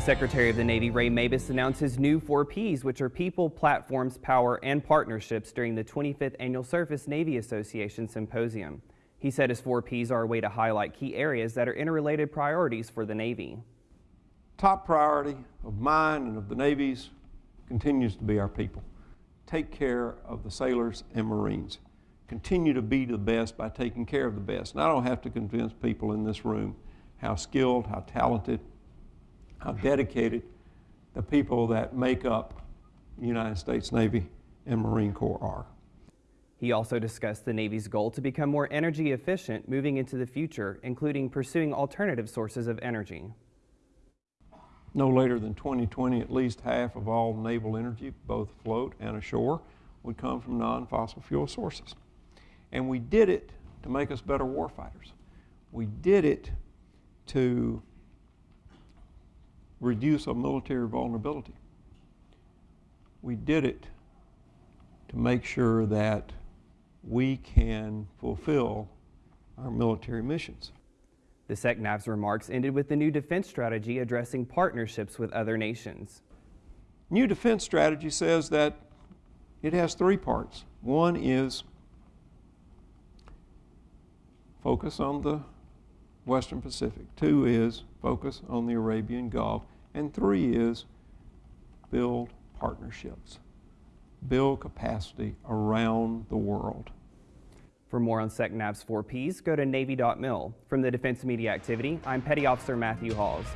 Secretary of the Navy Ray Mabus announced his new four Ps, which are people, platforms, power, and partnerships during the 25th Annual Surface Navy Association Symposium. He said his four Ps are a way to highlight key areas that are interrelated priorities for the Navy. Top priority of mine and of the Navy's continues to be our people. Take care of the sailors and Marines. Continue to be the best by taking care of the best. And I don't have to convince people in this room how skilled, how talented, how dedicated the people that make up the United States Navy and Marine Corps are. He also discussed the Navy's goal to become more energy efficient moving into the future, including pursuing alternative sources of energy. No later than 2020, at least half of all naval energy, both afloat and ashore, would come from non-fossil fuel sources. And we did it to make us better warfighters. We did it to reduce our military vulnerability. We did it to make sure that we can fulfill our military missions. The SECNAV's remarks ended with the new defense strategy addressing partnerships with other nations. New defense strategy says that it has three parts. One is focus on the Western Pacific. Two is focus on the Arabian Gulf. And three is build partnerships, build capacity around the world. For more on SECNAV's 4Ps, go to Navy.mil. From the Defense Media Activity, I'm Petty Officer Matthew Halls.